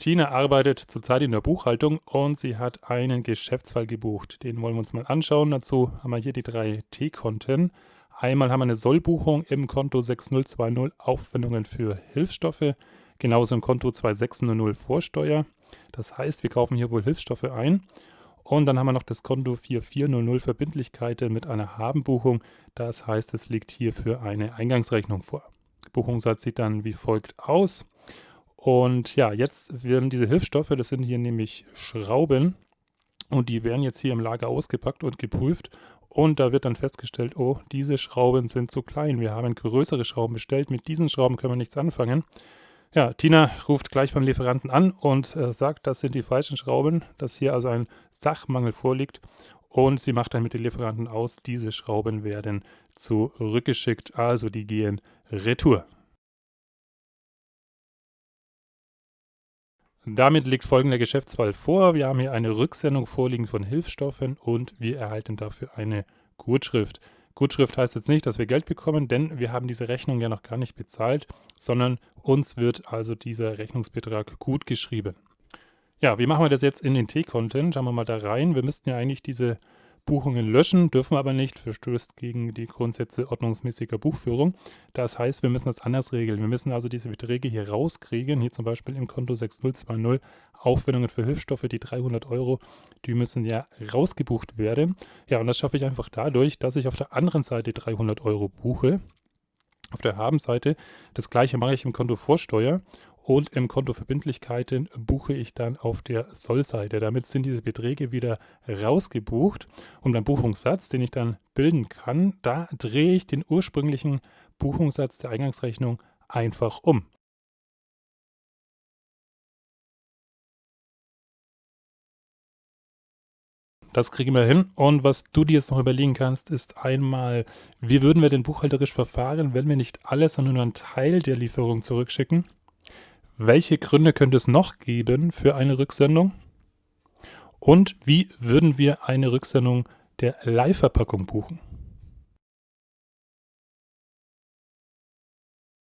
Tina arbeitet zurzeit in der Buchhaltung und sie hat einen Geschäftsfall gebucht. Den wollen wir uns mal anschauen. Dazu haben wir hier die drei T-Konten. Einmal haben wir eine Sollbuchung im Konto 6020 Aufwendungen für Hilfsstoffe, genauso im Konto 2600 Vorsteuer. Das heißt, wir kaufen hier wohl Hilfsstoffe ein. Und dann haben wir noch das Konto 4400 Verbindlichkeiten mit einer Habenbuchung. Das heißt, es liegt hier für eine Eingangsrechnung vor. Buchungssatz sieht dann wie folgt aus. Und ja, jetzt werden diese Hilfsstoffe, das sind hier nämlich Schrauben, und die werden jetzt hier im Lager ausgepackt und geprüft. Und da wird dann festgestellt, oh, diese Schrauben sind zu klein. Wir haben größere Schrauben bestellt. Mit diesen Schrauben können wir nichts anfangen. Ja, Tina ruft gleich beim Lieferanten an und äh, sagt, das sind die falschen Schrauben, dass hier also ein Sachmangel vorliegt. Und sie macht dann mit den Lieferanten aus, diese Schrauben werden zurückgeschickt, also die gehen retour. Damit liegt folgender Geschäftsfall vor. Wir haben hier eine Rücksendung vorliegen von Hilfsstoffen und wir erhalten dafür eine Gutschrift. Gutschrift heißt jetzt nicht, dass wir Geld bekommen, denn wir haben diese Rechnung ja noch gar nicht bezahlt, sondern uns wird also dieser Rechnungsbetrag gut geschrieben. Ja, wie machen wir das jetzt in den T-Content? Schauen wir mal da rein. Wir müssten ja eigentlich diese Buchungen löschen, dürfen wir aber nicht, verstößt gegen die Grundsätze ordnungsmäßiger Buchführung. Das heißt, wir müssen das anders regeln. Wir müssen also diese Beträge hier rauskriegen, hier zum Beispiel im Konto 6020 Aufwendungen für Hilfsstoffe, die 300 Euro, die müssen ja rausgebucht werden. Ja, und das schaffe ich einfach dadurch, dass ich auf der anderen Seite 300 Euro buche. Auf der Habenseite das gleiche mache ich im Konto Vorsteuer und im Konto Verbindlichkeiten buche ich dann auf der Sollseite. Damit sind diese Beträge wieder rausgebucht und beim Buchungssatz, den ich dann bilden kann, da drehe ich den ursprünglichen Buchungssatz der Eingangsrechnung einfach um. Das kriegen wir hin. Und was du dir jetzt noch überlegen kannst, ist einmal, wie würden wir denn buchhalterisch verfahren, wenn wir nicht alles, sondern nur einen Teil der Lieferung zurückschicken? Welche Gründe könnte es noch geben für eine Rücksendung? Und wie würden wir eine Rücksendung der Leihverpackung buchen?